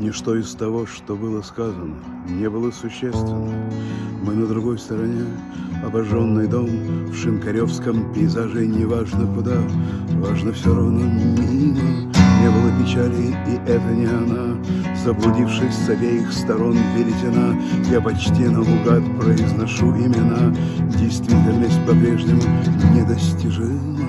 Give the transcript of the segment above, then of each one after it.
Ничто из того, что было сказано, не было существенно. Мы на другой стороне, обожженный дом, В шинкаревском пейзаже неважно куда, Важно все равно мимо. Не было печали, и это не она, Заблудившись с обеих сторон веретена, Я почти наугад произношу имена, Действительность по-прежнему недостижима.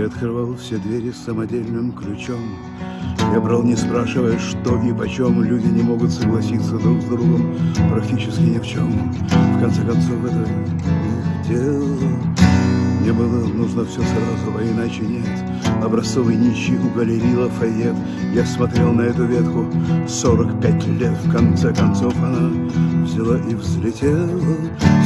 Я открывал все двери самодельным ключом. Я брал, не спрашивая, что и почем. Люди не могут согласиться друг с другом практически ни в чем. В конце концов, это их дело. Мне было нужно все сразу, а иначе нет. Образцовый нищий у галереи Лафайет. Я смотрел на эту ветку 45 лет. В конце концов она взяла и взлетела.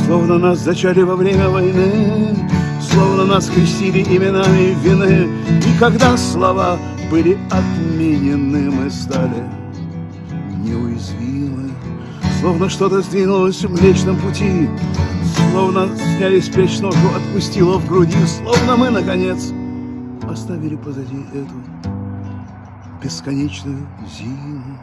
Словно нас зачали во время войны. Словно нас крестили именами вины. И когда слова были отменены Мы стали неуязвимы. Словно что-то сдвинулось в Млечном пути Словно сняли с плеч ножу, отпустило в груди. Словно мы, наконец, оставили позади эту бесконечную зиму